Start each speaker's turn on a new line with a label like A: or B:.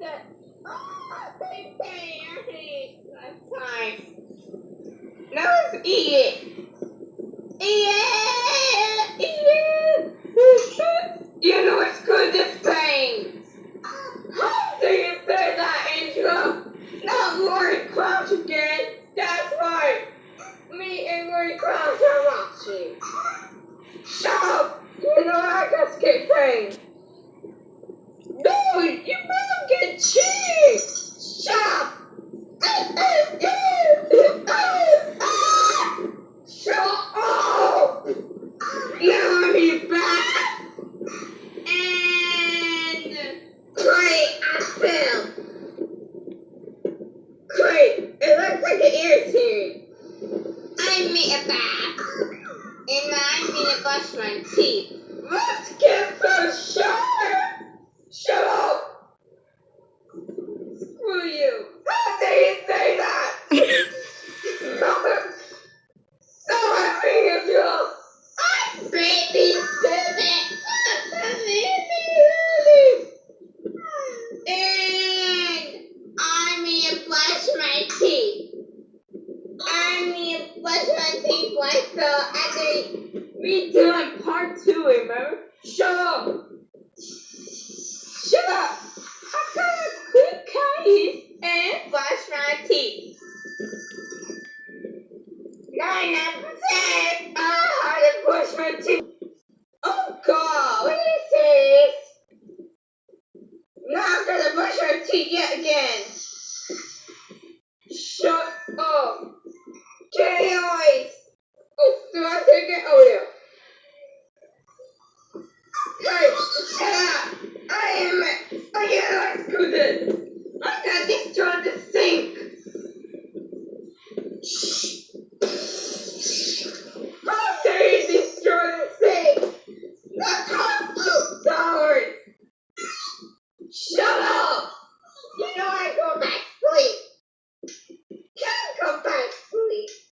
A: that. Oh, they I hate last time. Now let's eat it. Eat it! Eat it! you know it's good, this thing. How do you say that, Angela? Not Lori Crouch again. That's right. Me and Lori Crouch are watching. Shut up! You know I got skip thing. Dude, you better get cheese! Shut up! Shut up! Now I'm back! And great, I fell. It looks like an ear series. I a. And I to brush my teeth. Shut up! Screw you! How dare you say that? I'm baby stupid! And I need to brush my teeth. I need to brush teeth myself after we doing part two, remember? Shut up! Shut up! How come I quick case and brush my teeth? Ninety-nine percent. I how to brush my teeth. Oh God, what is this? Now I'm gonna brush my teeth yet again. Shut up. Jenny noise. Oh, do I say again? Oh yeah. Hey, shut up! I am. Oh yeah, let's do this. The sink. Shh. How dare you destroy the sink? That cost you dollars. Shut up! You know I go back to sleep.